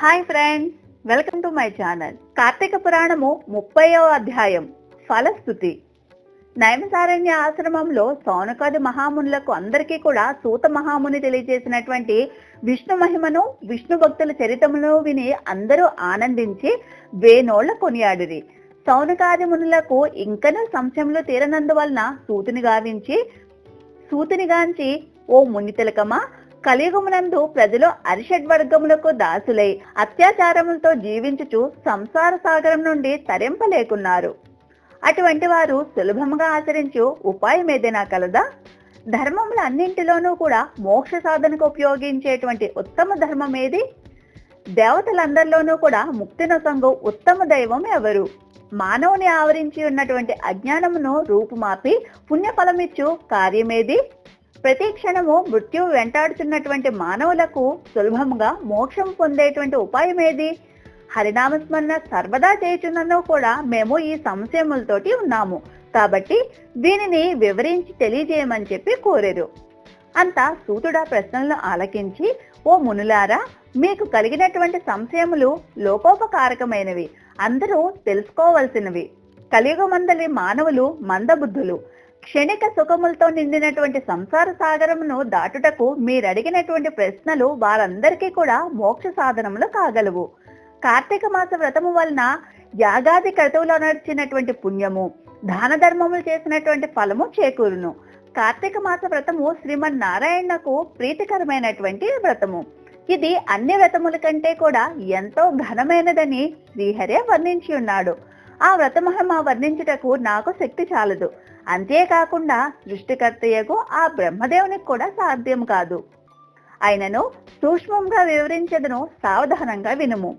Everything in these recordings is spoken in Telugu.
Hi friends welcome to my channel Karthika Puranamu ముప్పయో అధ్యాయం. ఫలస్థుతి నైమసారణ్య ఆశ్రమంలో సౌనకాది మహామునులకు అందరికీ కూడా సూత మహాముని తెలియజేసినటువంటి విష్ణు మహిమను విష్ణు భక్తుల చరితమును విని అందరూ ఆనందించి వేనోళ్ళ కొనియాడిరి. సౌనకాది మునులకు ఇంకనూ సంశయంలో తీరనందువలన సూతిని గావించి సూతిని గాంచి ఓ ముని తిలకమా కలియుగమునందు ప్రజలు అరిషడ్ వర్గములకు దాసులై అత్యాచారములతో జీవించుచు సంసార సాగరం నుండి తరింపలేకున్నారు. అటువంటి వారు సులభంగా ఆచరించు ఉపాయం ఏదైనా కలదా? ధర్మముల అన్నింటిలోనూ కూడా మోక్ష సాధనకు ఉపయోగించేటువంటి ఉత్తమ ధర్మం ఏది? దేవతలందరిలోనూ కూడా ముక్తినొసంగు ఉత్తమ దైవం ఎవరు? మానవుని ఆవరించి ఉన్నటువంటి అజ్ఞానమును రూపుమాపి పుణ్యఫలమిచ్చు కార్యమేది? ప్రతి క్షణము మృత్యు వెంటాడుతున్నటువంటి మానవులకు సులభంగా మోక్షం పొందేటువంటి ఉపాయం ఏది? హరినామస్మరణ సర్వదా చేయుచున్నను కూడా మేము ఈ సంశయములతోటి ఉన్నాము. కాబట్టి దీనిని వివరించి తెలియజేయమని చెప్పి కోరారు. అంతా సూతుడా ప్రశ్నలను ఆలకించి ఓ మునులారా మీకు కలిగినటువంటి సంశయములు లోకోపకారకమైనవి. అందరూ తెలుసుకోవలసినవి. కలియుగమందలి మానవులు మందబుద్ధులు. క్షణిక సుఖములతో నిండినటువంటి సంసార సాగరమును దాటుటకు మీరడిగినటువంటి ప్రశ్నలు వారందరికీ కూడా మోక్ష సాధనములు కాగలవు. కార్తీక మాస వ్రతము వలన యాగాది క్రతువులో నడిచినటువంటి పుణ్యము దాన ధర్మములు చేసినటువంటి ఫలము చేకూరును. కార్తీక మాస వ్రతము శ్రీమన్ నారాయణకు ప్రీతికరమైనటువంటి వ్రతము. ఇది అన్ని వ్రతముల కంటే కూడా ఎంతో ఘనమైనదని శ్రీహరే వర్ణించి ఉన్నాడు. ఆ వ్రతమహిమ వర్ణించుటకు నాకు శక్తి చాలదు. అంతేకాకుండా సృష్టికర్తయ్యకు ఆ బ్రహ్మదేవునికి కూడా సాధ్యం కాదు. అయినను సూక్ష్మంగా వివరించదను సావధానంగా వినుము.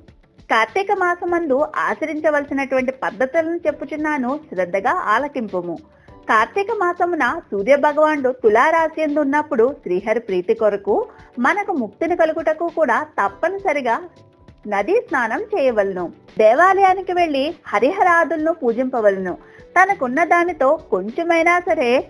కార్తీక మాసమందు ఆచరించవలసినటువంటి పద్ధతులను చెప్పుచున్నాను శ్రద్ధగా ఆలకింపుము. కార్తీక మాసమున సూర్య భగవానుడు తులారాశి ఉన్నప్పుడు శ్రీహరి ప్రీతి కొరకు మనకు ముక్తిని కలుగుటకు కూడా తప్పనిసరిగా నదీ స్నానం చేయవలను. దేవాలయానికి వెళ్ళి హరిహరాదులను పూజింపవలను. తనకున్న దానితో కొంచెమైనా సరే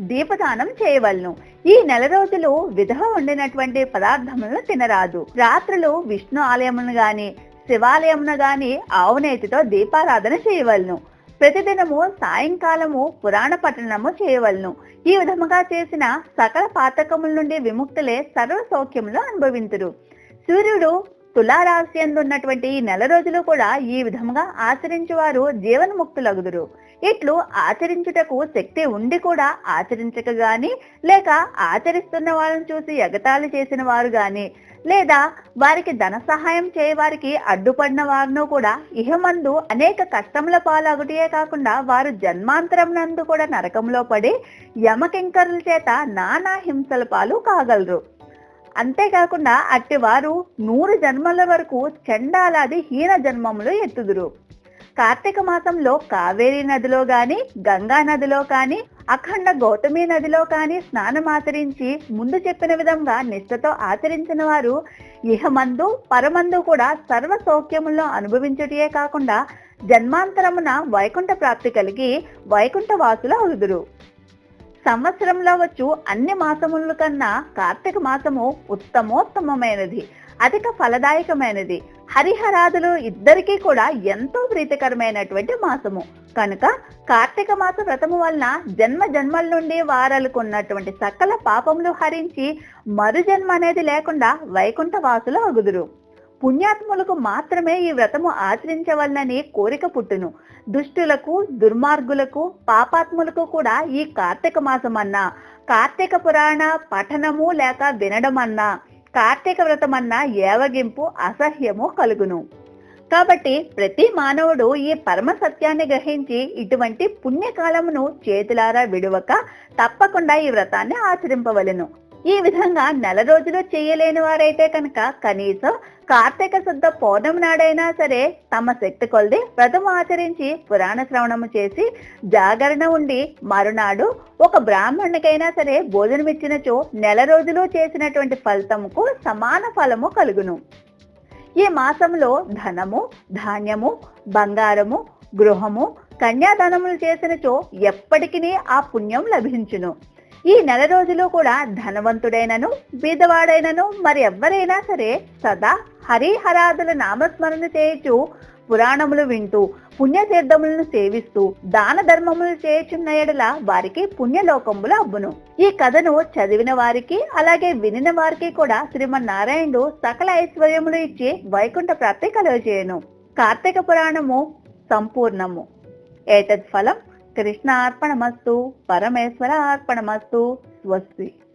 దీపదానం చేయవలను. ఈ నెల రోజులు విధవ వండినటువంటి పదార్థములను తినరాదు. రాత్రులు విష్ణు ఆలయమును గాని శివాలయమును గాని ఆవునేతితో దీపారాధన చేయవలను. ప్రతిదినము సాయంకాలము పురాణ పఠనము చేయవలను. ఈ విధముగా చేసిన సకల పాతకముల నుండి విముక్తులే సర్వ సౌఖ్యములు అనుభవింతురు. సూర్యుడు తులారాశి ఉన్నటువంటి నెల రోజులు కూడా ఈ విధముగా ఆచరించువారు జీవన్ముక్తులగుదురు. ఇట్లు ఆచరించుటకు శక్తి ఉండి కూడా ఆచరించక గాని లేక ఆచరిస్తున్న వాళ్ళని చూసి ఎగతాళి చేసిన వారు గాని లేదా వారికి ధన సహాయం చేయవారికి అడ్డుపడిన వారును కూడా ఇహమందు అనేక కష్టముల పాలగుటియే కాకుండా వారు జన్మాంతరం నందు కూడా నరకంలో పడి యమకింకరుల చేత నానా హింసల పాలు కాగలరు. అంతేకాకుండా అట్టి వారు నూరు జన్మల వరకు చండాలాది హీన జన్మములు ఎత్తుదురు. కార్తీక మాసంలో కావేరీ నదిలో గాని గంగా నదిలో కాని అఖండ గౌతమి నదిలో కాని స్నానం ఆచరించి ముందు చెప్పిన విధంగా నిష్ఠతో ఆచరించిన వారు ఇహమందు పరమందు కూడా సర్వ సౌఖ్యములను అనుభవించుటయే కాకుండా జన్మాంతరమున వైకుంఠ ప్రాప్తి కలిగి వైకుంఠ వాసులు అవుదురు. సంవత్సరంలో వచ్చు అన్ని మాసముల కన్నా కార్తీక మాసము ఉత్తమోత్తమమైనది అధిక ఫలదాయకమైనది. హరిహరాదులు ఇద్దరికీ కూడా ఎంతో ప్రీతికరమైనటువంటి మాసము. కనుక కార్తీక మాస వ్రతము వలన జన్మ జన్మల నుండి వారాలకు ఉన్నటువంటి సకల పాపములు హరించి మరు జన్మ అనేది లేకుండా వైకుంఠ వాసులు అగుదురు. పుణ్యాత్ములకు మాత్రమే ఈ వ్రతము ఆచరించవలనని కోరిక పుట్టును. దుష్టులకు దుర్మార్గులకు పాపాత్ములకు కూడా ఈ కార్తీక మాసం అన్నా. కార్తీక పురాణ పఠనము లేక వినడం అన్నా. కార్తీక వ్రతం అన్నా ఏవగింపు అసహ్యము కలుగును. కాబట్టి ప్రతి మానవుడు ఈ పరమ సత్యాన్ని గ్రహించి ఇటువంటి పుణ్యకాలమును చేతులారా విడువక తప్పకుండా ఈ వ్రతాన్ని ఆచరింపవలను. ఈ విధంగా నెల రోజులు చేయలేని వారైతే కనుక కనీసం కార్తీక శుద్ధ పౌర్ణమి నాడైనా సరే తమ శక్తి కొలిది వ్రతం ఆచరించి పురాణ శ్రవణము చేసి జాగరణ ఉండి మరునాడు ఒక బ్రాహ్మణునికైనా సరే భోజనమిచ్చినచో నెల రోజులు చేసినటువంటి ఫలితముకు సమాన ఫలము కలుగును. ఈ మాసంలో ధనము ధాన్యము బంగారము గృహము కన్యాదానములు చేసినచో ఎప్పటికీ ఆ పుణ్యం లభించును. ఈ నెల రోజులు కూడా ధనవంతుడైనను బీదవాడైనను మరి ఎవ్వరైనా సరే సదా హరిహరాదుల నామస్మరణ చేయచు పురాణములు వింటూ పుణ్యతీర్థములను సేవిస్తూ దాన ధర్మములు చేయుచున్న ఎడల వారికి పుణ్యలోకములు అబ్బును ఈ కథను చదివిన వారికి అలాగే వినిన వారికి కూడా శ్రీమన్నారాయణుడు సకల ఐశ్వర్యములు ఇచ్చి వైకుంఠ ప్రాప్తి కలుగజేయను. కార్తీక పురాణము సంపూర్ణము. ఏతద్ ఫలం ಕೃಷ್ಣ ಅರ್ಪಣ ಮಸ್ತು ಪರಮೇಶ್ವರ ಅರ್ಪಣ ಮಸ್ತು ಸ್ವಸ್ತಿ.